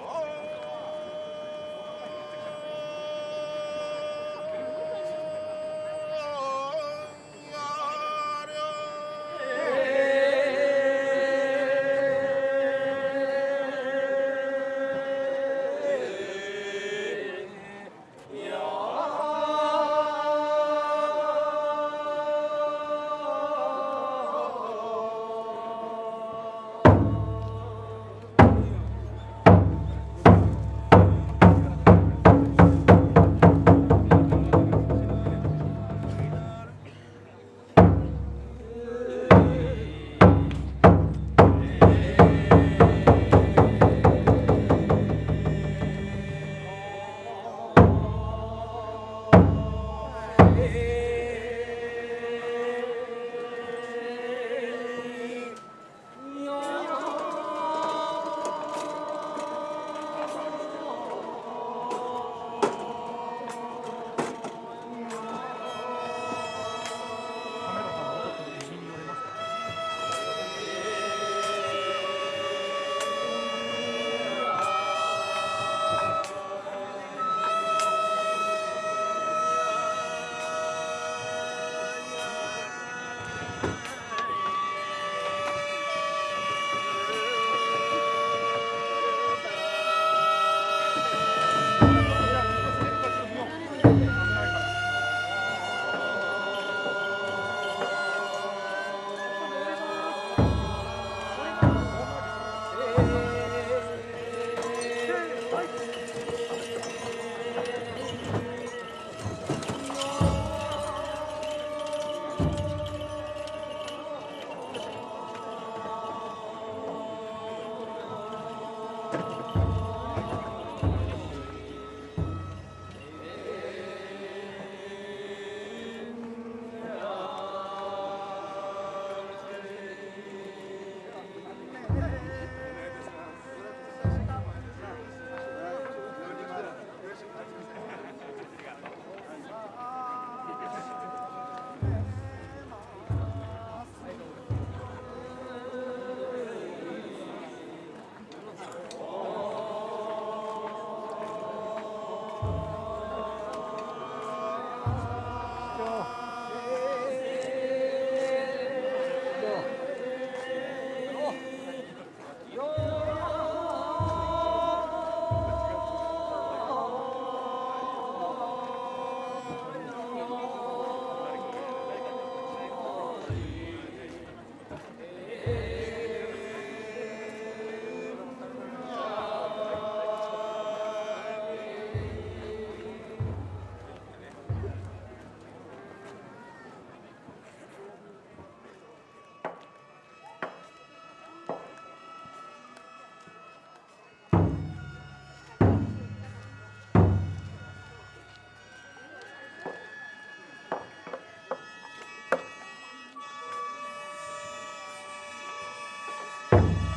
Oh! 아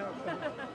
help.